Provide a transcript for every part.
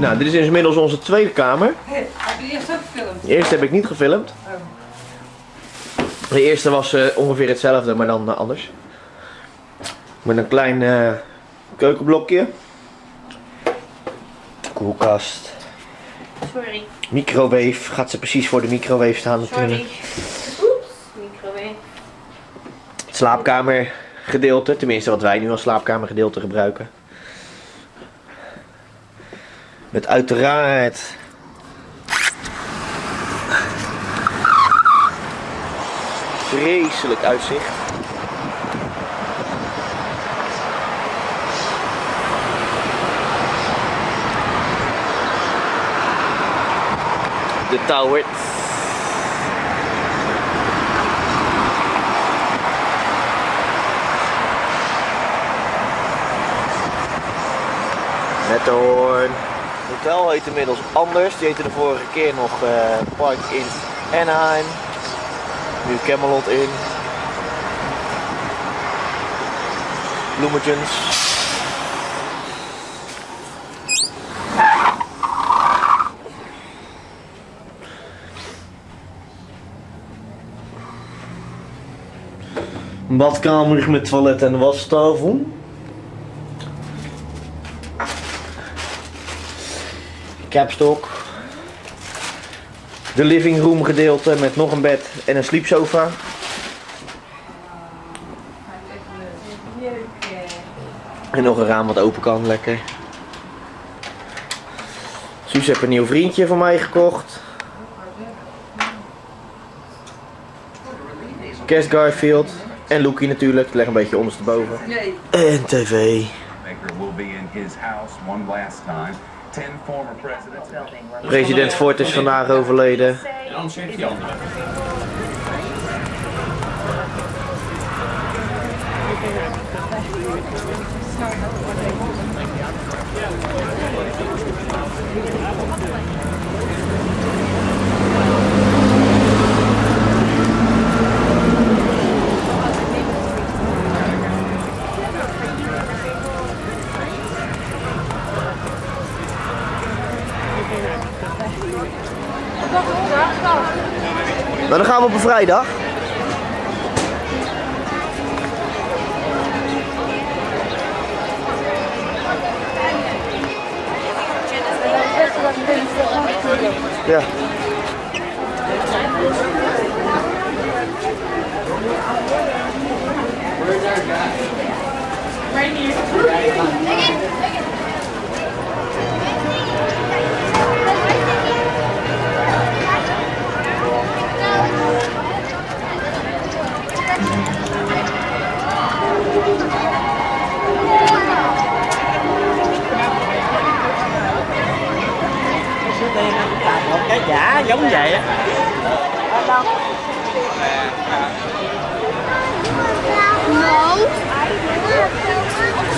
Nou, dit is inmiddels onze tweede kamer. Heb je eerst ook gefilmd? De eerste heb ik niet gefilmd. De eerste was eh, ongeveer hetzelfde, maar dan eh, anders. Met een klein eh, keukenblokje. Koelkast. Sorry. Microwave. Gaat ze precies voor de microwave staan natuurlijk. Sorry. Oeps. Microwave. Het slaapkamergedeelte. Tenminste wat wij nu als slaapkamergedeelte gebruiken. Met uiteraard vreselijk uitzicht. De tower. Met de hoorn. Hotel heet inmiddels anders. Die heette de vorige keer nog eh, Park in Anaheim. Nu Camelot in. Bloemetjes. Een badkamer met toilet en wastafel. Capstok. De living room gedeelte met nog een bed en een sleepsofa. En nog een raam wat open kan, lekker. Suus heeft een nieuw vriendje van mij gekocht. Kerst Garfield. En Loekie natuurlijk, legt een beetje ondersteboven. Nee. En tv. Maker will be in his house one last time. President Ford is vandaag overleden. En anders heeft die andere. Nou, dan gaan we op een vrijdag. Ja. một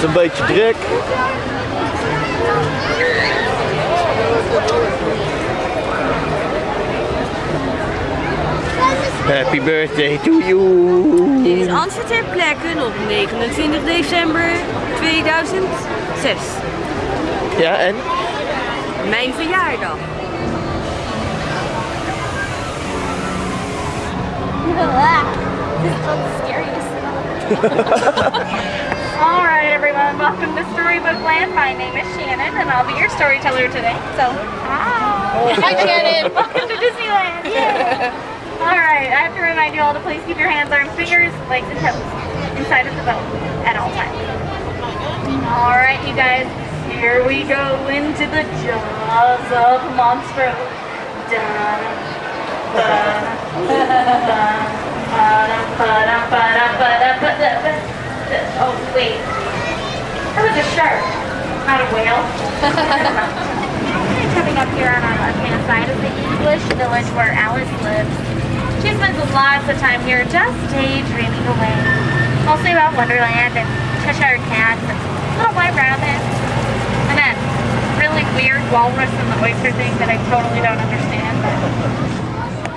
is een beetje druk. Happy birthday to you. Dit is Antje ter plekke op 29 december 2006. Ja, en? Mijn verjaardag. is scary to see. All right, everyone, welcome to Storybook Land. My name is Shannon, and I'll be your storyteller today. So, hi. Hi, Shannon. welcome to Disneyland. Yay. All right, I have to remind you all to please keep your hands, arms, fingers, legs, and toes inside of the boat at all times. All right, you guys, here we go into the jaws of Monstro. Dun, dun, dun. Oh, wait. That was a shark, not a whale. Coming up here on our left-hand side is the English village where Alice lives. She spends lots of time here just daydreaming away. Mostly about Wonderland and Cheshire Cats and little white rabbits. And that really weird walrus and the oyster thing that I totally don't understand.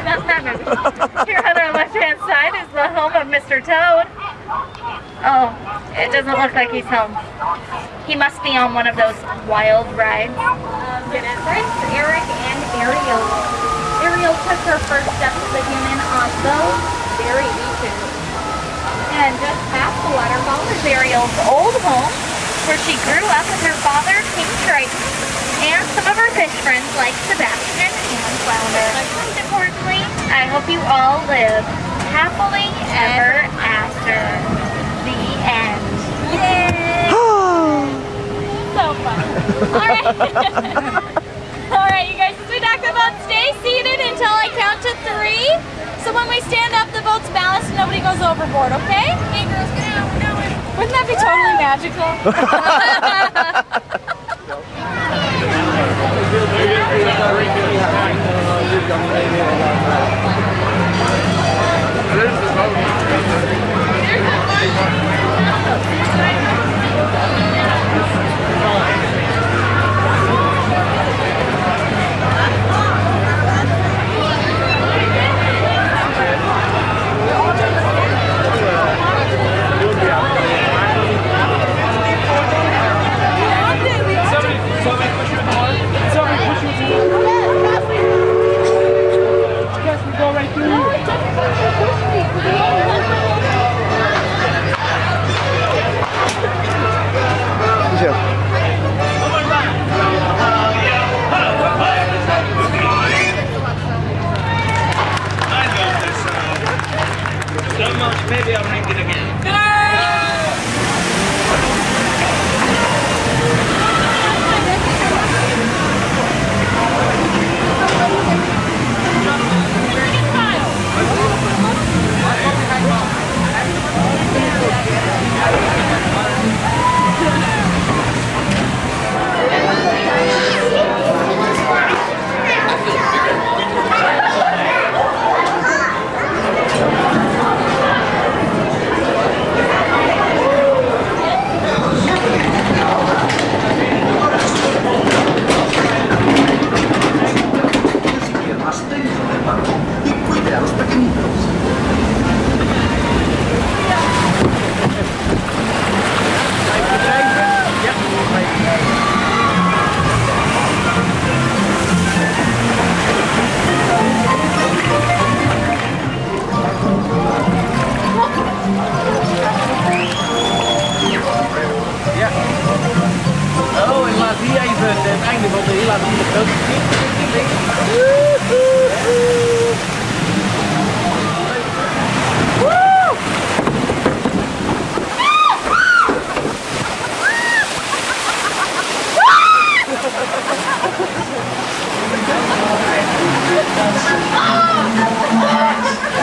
That's that movie. Here on our left-hand side is the home of Mr. Toad. Oh, it doesn't look like he's home. He must be on one of those wild rides. Um, Genesis, Eric, and Ariel. Ariel took her first steps as a human on the Berry Beaches. And just past the waterfall is Ariel's old home, where she grew up with her father, King Triton, and some of her fish friends like Sebastian and Flounder. Most importantly, I hope you all live happily ever after. The end. Yay! so fun. Alright. Alright, you guys, as we talked about, stay seated until I count to three. So when we stand up, the boat's balanced and nobody goes overboard, okay? Hey girls, get out, we're going. Wouldn't that be totally magical? Zo.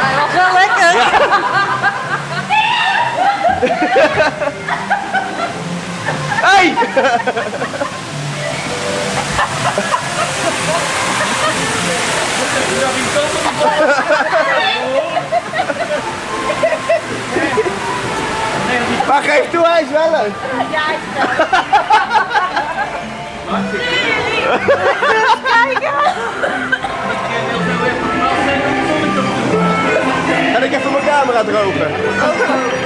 Hij was wel lekker. Hey! Maar geef toe, hij is wel leuk. Ja, camera drogen.